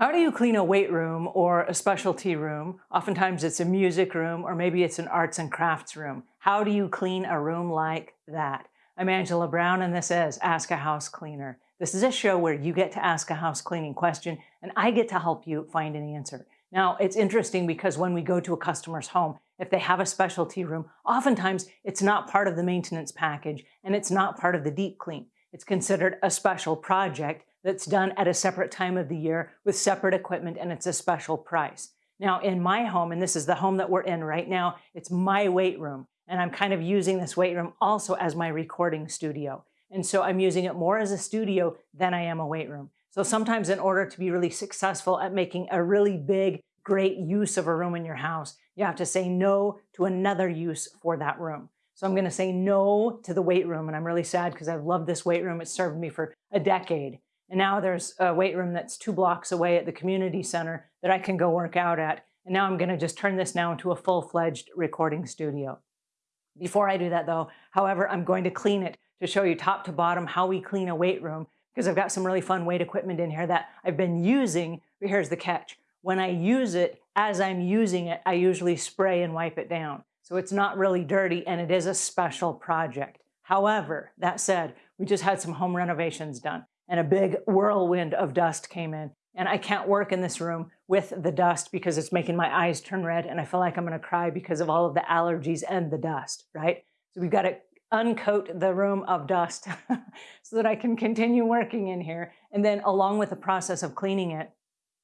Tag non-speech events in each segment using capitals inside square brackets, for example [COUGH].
How do you clean a weight room or a specialty room? Oftentimes it's a music room or maybe it's an arts and crafts room. How do you clean a room like that? I'm Angela Brown and this is Ask a House Cleaner. This is a show where you get to ask a house cleaning question and I get to help you find an answer. Now, it's interesting because when we go to a customer's home, if they have a specialty room, oftentimes it's not part of the maintenance package and it's not part of the deep clean. It's considered a special project that's done at a separate time of the year with separate equipment and it's a special price. Now in my home, and this is the home that we're in right now, it's my weight room. And I'm kind of using this weight room also as my recording studio. And so I'm using it more as a studio than I am a weight room. So sometimes in order to be really successful at making a really big, great use of a room in your house, you have to say no to another use for that room. So I'm gonna say no to the weight room. And I'm really sad because I've loved this weight room. It's served me for a decade. And now there's a weight room that's two blocks away at the community center that I can go work out at. And now I'm gonna just turn this now into a full-fledged recording studio. Before I do that though, however, I'm going to clean it to show you top to bottom how we clean a weight room because I've got some really fun weight equipment in here that I've been using, but here's the catch. When I use it, as I'm using it, I usually spray and wipe it down. So it's not really dirty and it is a special project. However, that said, we just had some home renovations done and a big whirlwind of dust came in. And I can't work in this room with the dust because it's making my eyes turn red and I feel like I'm gonna cry because of all of the allergies and the dust, right? So we've got to uncoat the room of dust [LAUGHS] so that I can continue working in here. And then along with the process of cleaning it,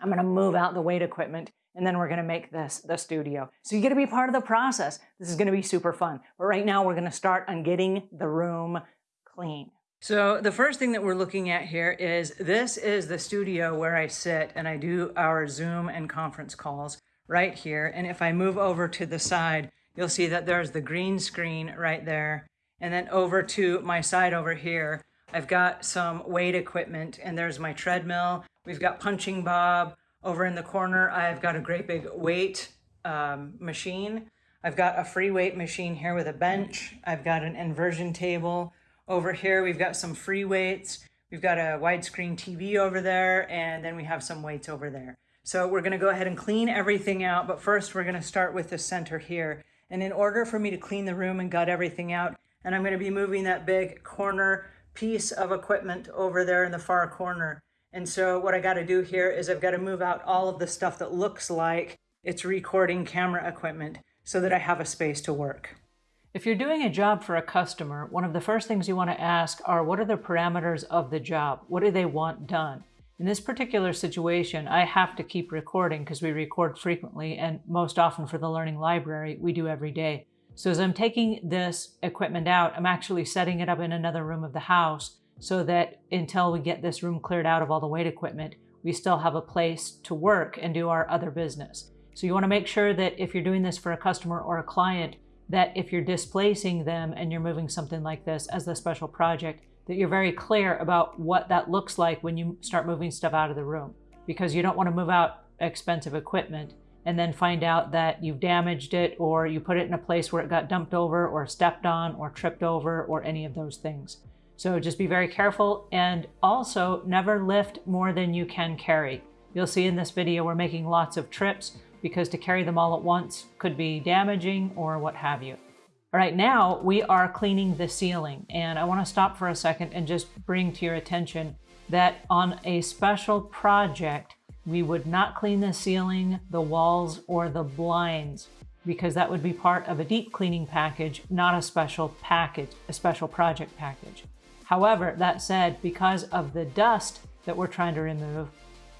I'm gonna move out the weight equipment and then we're gonna make this the studio. So you get to be part of the process. This is gonna be super fun. But right now we're gonna start on getting the room clean. So the first thing that we're looking at here is this is the studio where I sit and I do our Zoom and conference calls right here. And if I move over to the side, you'll see that there's the green screen right there. And then over to my side over here, I've got some weight equipment and there's my treadmill. We've got punching bob. Over in the corner, I've got a great big weight um, machine. I've got a free weight machine here with a bench. I've got an inversion table. Over here, we've got some free weights. We've got a widescreen TV over there, and then we have some weights over there. So we're gonna go ahead and clean everything out, but first we're gonna start with the center here. And in order for me to clean the room and gut everything out, and I'm gonna be moving that big corner piece of equipment over there in the far corner. And so what I gotta do here is I've gotta move out all of the stuff that looks like it's recording camera equipment so that I have a space to work. If you're doing a job for a customer, one of the first things you want to ask are what are the parameters of the job? What do they want done? In this particular situation, I have to keep recording because we record frequently and most often for the Learning Library, we do every day. So as I'm taking this equipment out, I'm actually setting it up in another room of the house so that until we get this room cleared out of all the weight equipment, we still have a place to work and do our other business. So you want to make sure that if you're doing this for a customer or a client, that if you're displacing them and you're moving something like this as a special project, that you're very clear about what that looks like when you start moving stuff out of the room. Because you don't want to move out expensive equipment and then find out that you've damaged it or you put it in a place where it got dumped over or stepped on or tripped over or any of those things. So just be very careful and also never lift more than you can carry. You'll see in this video we're making lots of trips because to carry them all at once could be damaging or what have you. All right, now we are cleaning the ceiling and I wanna stop for a second and just bring to your attention that on a special project, we would not clean the ceiling, the walls, or the blinds because that would be part of a deep cleaning package, not a special package, a special project package. However, that said, because of the dust that we're trying to remove,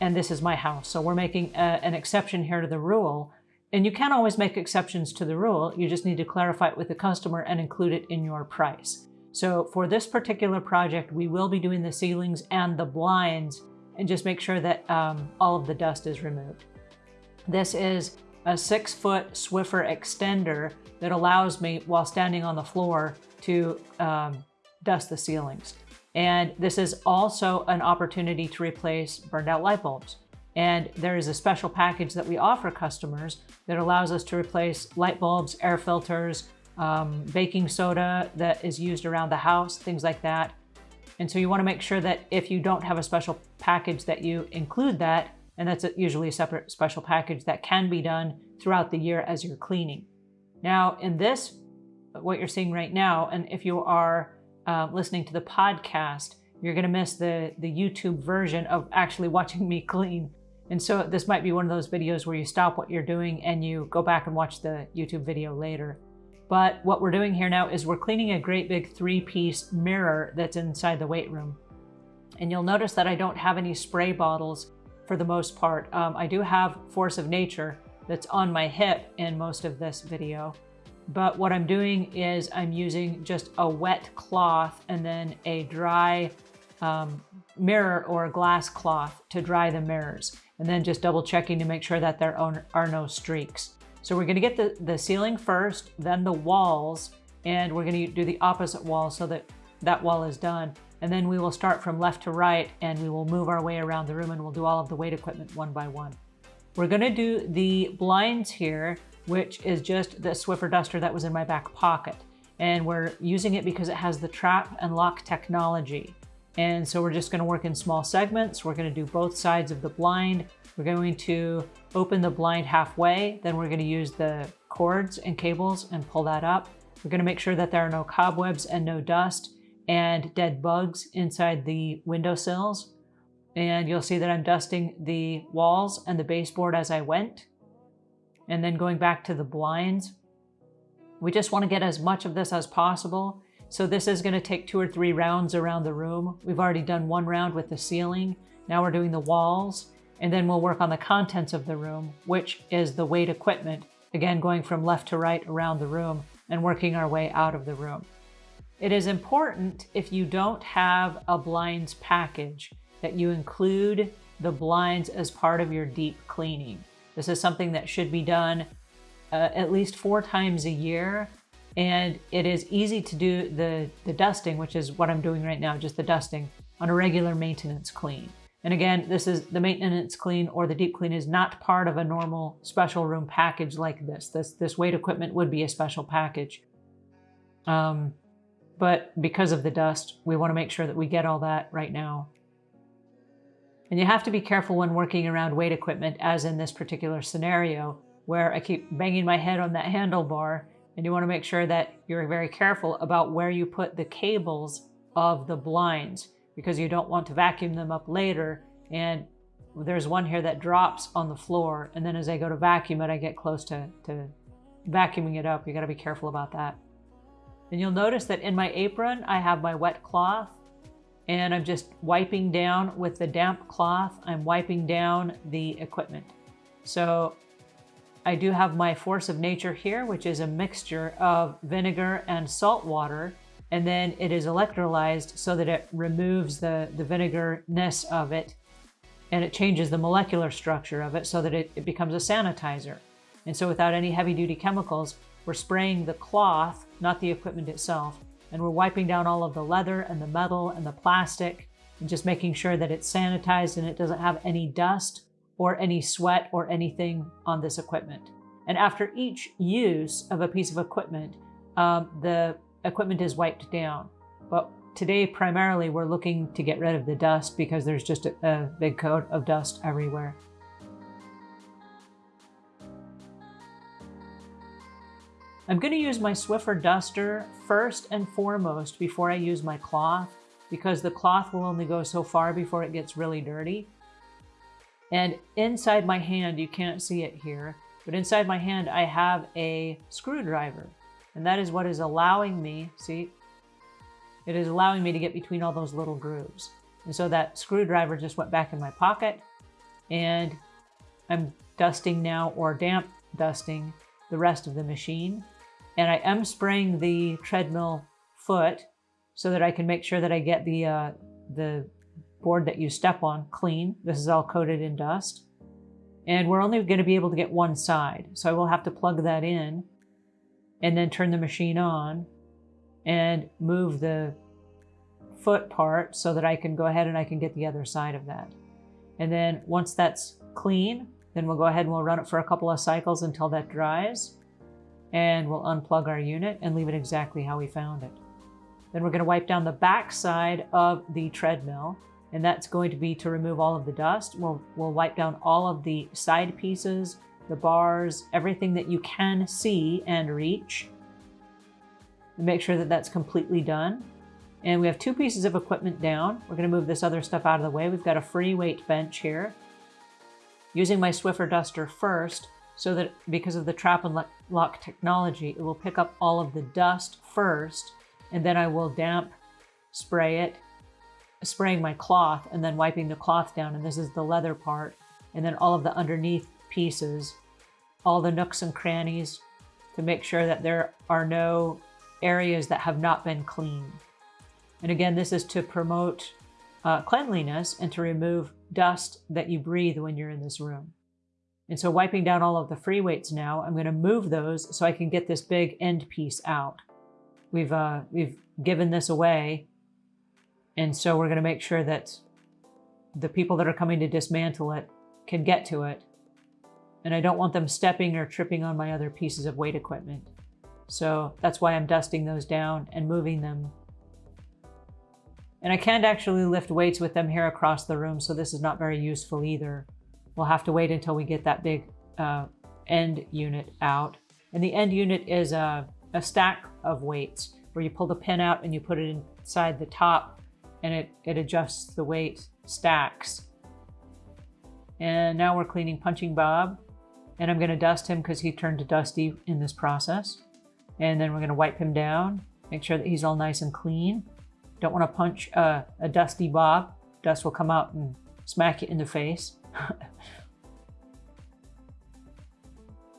and this is my house. So we're making a, an exception here to the rule. And you can always make exceptions to the rule. You just need to clarify it with the customer and include it in your price. So for this particular project, we will be doing the ceilings and the blinds and just make sure that um, all of the dust is removed. This is a six foot Swiffer extender that allows me while standing on the floor to um, dust the ceilings. And this is also an opportunity to replace burned out light bulbs. And there is a special package that we offer customers that allows us to replace light bulbs, air filters, um, baking soda that is used around the house, things like that. And so you wanna make sure that if you don't have a special package that you include that, And that's usually a separate special package that can be done throughout the year as you're cleaning. Now in this, what you're seeing right now, and if you are uh, listening to the podcast, you're going to miss the, the YouTube version of actually watching me clean. And so this might be one of those videos where you stop what you're doing and you go back and watch the YouTube video later. But what we're doing here now is we're cleaning a great big three-piece mirror that's inside the weight room. And you'll notice that I don't have any spray bottles for the most part. Um, I do have Force of Nature that's on my hip in most of this video. But what I'm doing is I'm using just a wet cloth and then a dry um, mirror or a glass cloth to dry the mirrors. And then just double checking to make sure that there are no streaks. So we're gonna get the, the ceiling first, then the walls, and we're gonna do the opposite wall so that that wall is done. And then we will start from left to right and we will move our way around the room and we'll do all of the weight equipment one by one. We're gonna do the blinds here, which is just the Swiffer duster that was in my back pocket. And we're using it because it has the trap and lock technology. And so we're just gonna work in small segments. We're gonna do both sides of the blind. We're going to open the blind halfway, then we're gonna use the cords and cables and pull that up. We're gonna make sure that there are no cobwebs and no dust and dead bugs inside the windowsills. And you'll see that I'm dusting the walls and the baseboard as I went. And then going back to the blinds. We just wanna get as much of this as possible. So this is gonna take two or three rounds around the room. We've already done one round with the ceiling. Now we're doing the walls and then we'll work on the contents of the room, which is the weight equipment, again, going from left to right around the room and working our way out of the room. It is important if you don't have a blinds package that you include the blinds as part of your deep cleaning. This is something that should be done uh, at least four times a year. And it is easy to do the, the dusting, which is what I'm doing right now, just the dusting on a regular maintenance clean. And again, this is the maintenance clean or the deep clean is not part of a normal special room package like this. This, this weight equipment would be a special package. Um, but because of the dust, we want to make sure that we get all that right now. And you have to be careful when working around weight equipment, as in this particular scenario, where I keep banging my head on that handlebar, and you want to make sure that you're very careful about where you put the cables of the blinds because you don't want to vacuum them up later. And there's one here that drops on the floor. And then as I go to vacuum it, I get close to, to vacuuming it up. You gotta be careful about that. And you'll notice that in my apron, I have my wet cloth and I'm just wiping down with the damp cloth. I'm wiping down the equipment. So I do have my Force of Nature here, which is a mixture of vinegar and salt water and then it is electrolyzed so that it removes the, the vinegarness of it and it changes the molecular structure of it so that it, it becomes a sanitizer. And so without any heavy duty chemicals, we're spraying the cloth, not the equipment itself, and we're wiping down all of the leather and the metal and the plastic and just making sure that it's sanitized and it doesn't have any dust or any sweat or anything on this equipment. And after each use of a piece of equipment, um, the equipment is wiped down. But today, primarily, we're looking to get rid of the dust because there's just a, a big coat of dust everywhere. I'm going to use my Swiffer duster first and foremost before I use my cloth because the cloth will only go so far before it gets really dirty. And inside my hand, you can't see it here, but inside my hand I have a screwdriver. And that is what is allowing me, see, it is allowing me to get between all those little grooves. And so that screwdriver just went back in my pocket and I'm dusting now or damp dusting the rest of the machine. And I am spraying the treadmill foot so that I can make sure that I get the, uh, the board that you step on clean. This is all coated in dust. And we're only going to be able to get one side. So I will have to plug that in and then turn the machine on and move the foot part so that I can go ahead and I can get the other side of that. And then once that's clean, then we'll go ahead and we'll run it for a couple of cycles until that dries. And we'll unplug our unit and leave it exactly how we found it. Then we're going to wipe down the back side of the treadmill. and that's going to be to remove all of the dust. We'll, we'll wipe down all of the side pieces, the bars, everything that you can see and reach. And make sure that that's completely done. And we have two pieces of equipment down. We're going to move this other stuff out of the way. We've got a free weight bench here. Using my Swiffer duster first, so that because of the trap and lock technology, it will pick up all of the dust first, and then I will damp spray it, spraying my cloth and then wiping the cloth down. And this is the leather part. And then all of the underneath pieces, all the nooks and crannies to make sure that there are no areas that have not been cleaned. And again, this is to promote uh, cleanliness and to remove dust that you breathe when you're in this room. And so wiping down all of the free weights now, I'm going to move those so I can get this big end piece out. We've, uh, we've given this away. And so we're going to make sure that the people that are coming to dismantle it can get to it. And I don't want them stepping or tripping on my other pieces of weight equipment. So that's why I'm dusting those down and moving them. And I can't actually lift weights with them here across the room, so this is not very useful either. We'll have to wait until we get that big uh, end unit out. And the end unit is a, a stack of weights where you pull the pin out and you put it inside the top and it, it adjusts the weight stacks. And now we're cleaning Punching Bob. And I'm going to dust him because he turned to dusty in this process. And then we're going to wipe him down, make sure that he's all nice and clean. Don't want to punch a, a dusty Bob. Dust will come out and smack you in the face. [LAUGHS]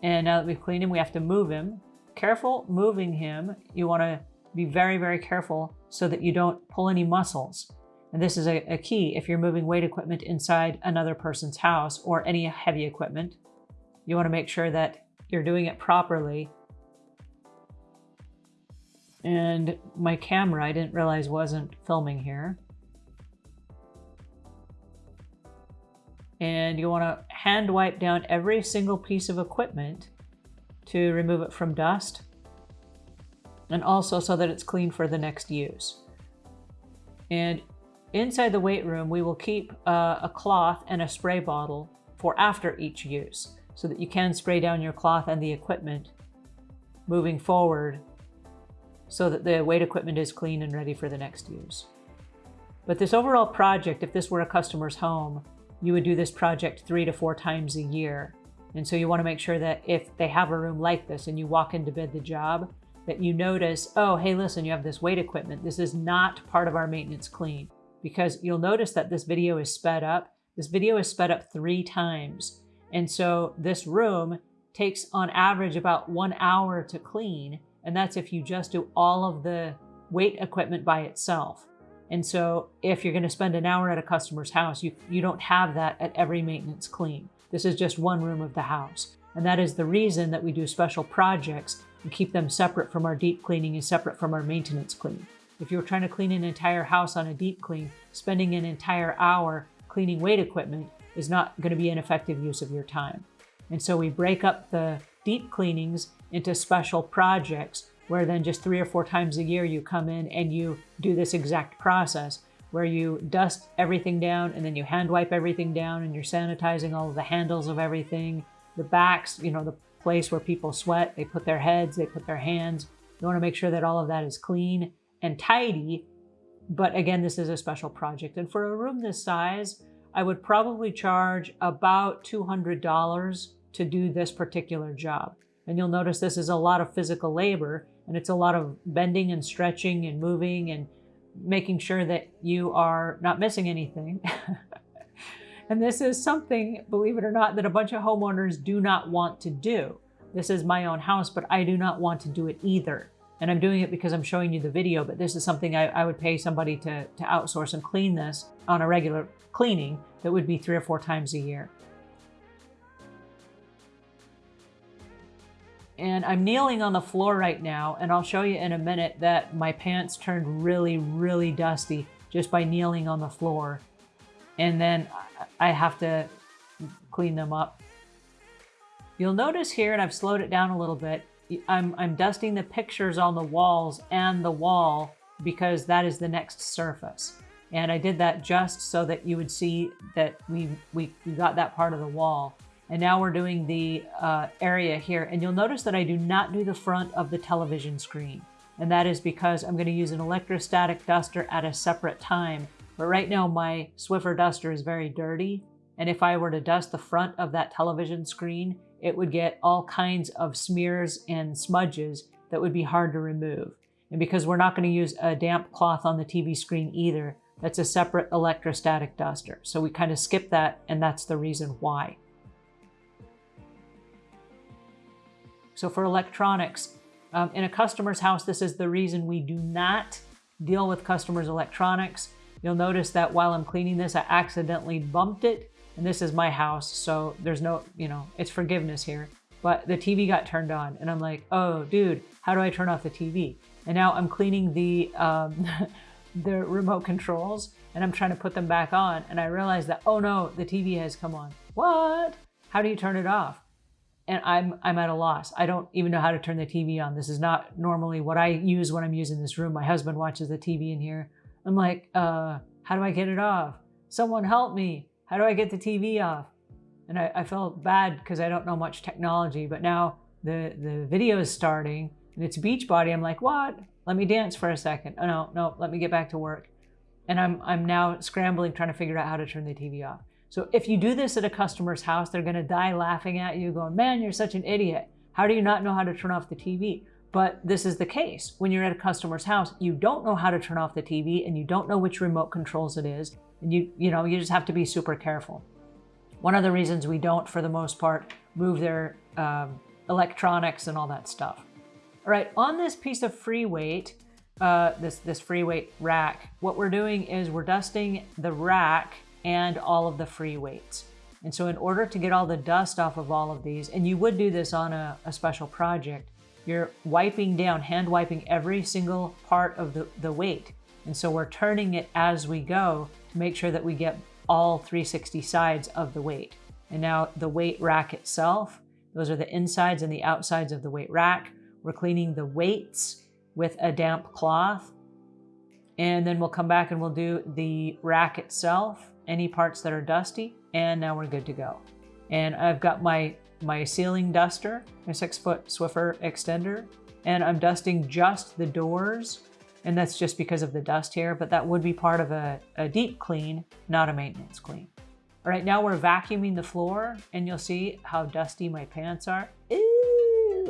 and now that we've cleaned him, we have to move him. Careful moving him. You want to be very, very careful so that you don't pull any muscles. And this is a, a, key if you're moving weight equipment inside another person's house or any heavy equipment. You want to make sure that you're doing it properly. And my camera, I didn't realize wasn't filming here. And you want to hand wipe down every single piece of equipment to remove it from dust and also so that it's clean for the next use. And inside the weight room, we will keep uh, a cloth and a spray bottle for after each use so that you can spray down your cloth and the equipment moving forward so that the weight equipment is clean and ready for the next use. But this overall project, if this were a customer's home, you would do this project three to four times a year. And so you want to make sure that if they have a room like this and you walk in to bid the job, that you notice, oh, hey, listen, you have this weight equipment. This is not part of our maintenance clean. Because you'll notice that this video is sped up. This video is sped up three times. And so this room takes on average about one hour to clean. And that's if you just do all of the weight equipment by itself. And so if you're going to spend an hour at a customer's house, you, you don't have that at every maintenance clean. This is just one room of the house. And that is the reason that we do special projects and keep them separate from our deep cleaning and separate from our maintenance clean. If you're trying to clean an entire house on a deep clean, spending an entire hour cleaning weight equipment is not going to be an effective use of your time. And so we break up the deep cleanings into special projects where then just three or four times a year you come in and you do this exact process where you dust everything down and then you hand wipe everything down and you're sanitizing all of the handles of everything, the backs, you know, the place where people sweat, they put their heads, they put their hands. You want to make sure that all of that is clean and tidy. But again, this is a special project. And for a room this size, I would probably charge about $200 to do this particular job. And you'll notice this is a lot of physical labor and it's a lot of bending and stretching and moving and making sure that you are not missing anything. [LAUGHS] and this is something, believe it or not, that a bunch of homeowners do not want to do. This is my own house, but I do not want to do it either. And I'm doing it because I'm showing you the video, but this is something I, I would pay somebody to, to outsource and clean this on a regular cleaning that would be three or four times a year. And I'm kneeling on the floor right now, and I'll show you in a minute that my pants turned really, really dusty just by kneeling on the floor. And then I have to clean them up. You'll notice here, and I've slowed it down a little bit, I'm, I'm dusting the pictures on the walls and the wall because that is the next surface. And I did that just so that you would see that we, we, we got that part of the wall. And now we're doing the uh, area here. And you'll notice that I do not do the front of the television screen. And that is because I'm going to use an electrostatic duster at a separate time. But right now my Swiffer duster is very dirty. And if I were to dust the front of that television screen, it would get all kinds of smears and smudges that would be hard to remove. And because we're not going to use a damp cloth on the TV screen either, that's a separate electrostatic duster. So we kind of skip that and that's the reason why. So for electronics, um, in a customer's house, this is the reason we do not deal with customers' electronics. You'll notice that while I'm cleaning this, I accidentally bumped it. And this is my house, so there's no, you know, it's forgiveness here. But the TV got turned on and I'm like, oh, dude, how do I turn off the TV? And now I'm cleaning the, um, [LAUGHS] the remote controls and I'm trying to put them back on. And I realize that, oh no, the TV has come on. What? How do you turn it off? And I'm, I'm at a loss. I don't even know how to turn the TV on. This is not normally what I use when I'm using this room. My husband watches the TV in here. I'm like, uh, how do I get it off? Someone help me. How do I get the TV off? And I, I felt bad because I don't know much technology, but now the, the video is starting and it's Beachbody. I'm like, what? Let me dance for a second. Oh, no, no, let me get back to work. And I'm, I'm now scrambling, trying to figure out how to turn the TV off. So if you do this at a customer's house, they're gonna die laughing at you going, man, you're such an idiot. How do you not know how to turn off the TV? But this is the case. When you're at a customer's house, you don't know how to turn off the TV and you don't know which remote controls it is. And you, you know, you just have to be super careful. One of the reasons we don't, for the most part, move their um, electronics and all that stuff. All right, on this piece of free weight, uh, this, this free weight rack, what we're doing is we're dusting the rack and all of the free weights. And so in order to get all the dust off of all of these, and you would do this on a, a special project, you're wiping down, hand wiping every single part of the, the weight. And so we're turning it as we go to make sure that we get all 360 sides of the weight. And now the weight rack itself, those are the insides and the outsides of the weight rack. We're cleaning the weights with a damp cloth. And then we'll come back and we'll do the rack itself, any parts that are dusty, and now we're good to go. And I've got my, my ceiling duster, my six foot Swiffer extender, and I'm dusting just the doors. And that's just because of the dust here, but that would be part of a, a deep clean, not a maintenance clean. All right, now we're vacuuming the floor and you'll see how dusty my pants are. Ew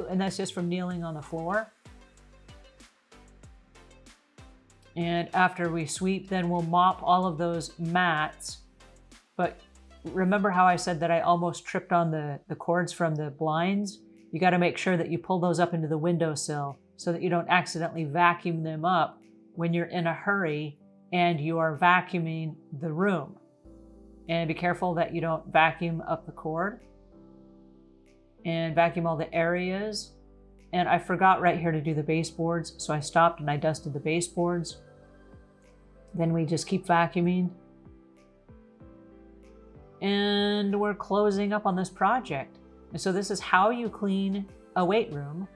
and that's just from kneeling on the floor. And after we sweep, then we'll mop all of those mats. But remember how I said that I almost tripped on the, the cords from the blinds? You gotta make sure that you pull those up into the windowsill so that you don't accidentally vacuum them up when you're in a hurry and you are vacuuming the room. And be careful that you don't vacuum up the cord and vacuum all the areas. And I forgot right here to do the baseboards, so I stopped and I dusted the baseboards. Then we just keep vacuuming. And we're closing up on this project. And so this is how you clean a weight room.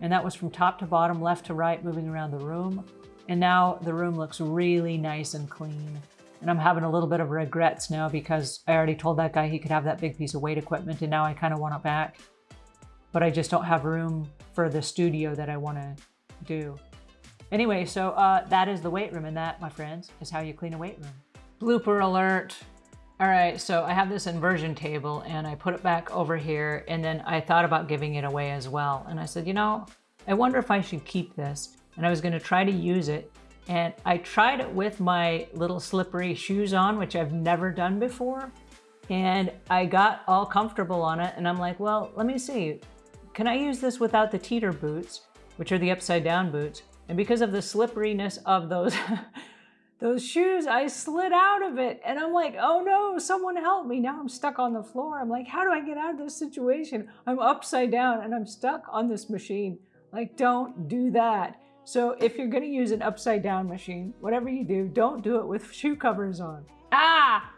And that was from top to bottom, left to right, moving around the room. And now the room looks really nice and clean. And I'm having a little bit of regrets now because I already told that guy he could have that big piece of weight equipment and now I kind of want it back. But I just don't have room for the studio that I want to do. Anyway, so uh, that is the weight room and that, my friends, is how you clean a weight room. Blooper alert. All right, so I have this inversion table and I put it back over here and then I thought about giving it away as well. And I said, you know, I wonder if I should keep this. And I was gonna try to use it and I tried it with my little slippery shoes on, which I've never done before. And I got all comfortable on it. And I'm like, well, let me see. Can I use this without the teeter boots, which are the upside down boots? And because of the slipperiness of those, [LAUGHS] those shoes, I slid out of it. And I'm like, oh no, someone help me. Now I'm stuck on the floor. I'm like, how do I get out of this situation? I'm upside down and I'm stuck on this machine. Like, don't do that. So if you're gonna use an upside down machine, whatever you do, don't do it with [LAUGHS] shoe covers on. Ah!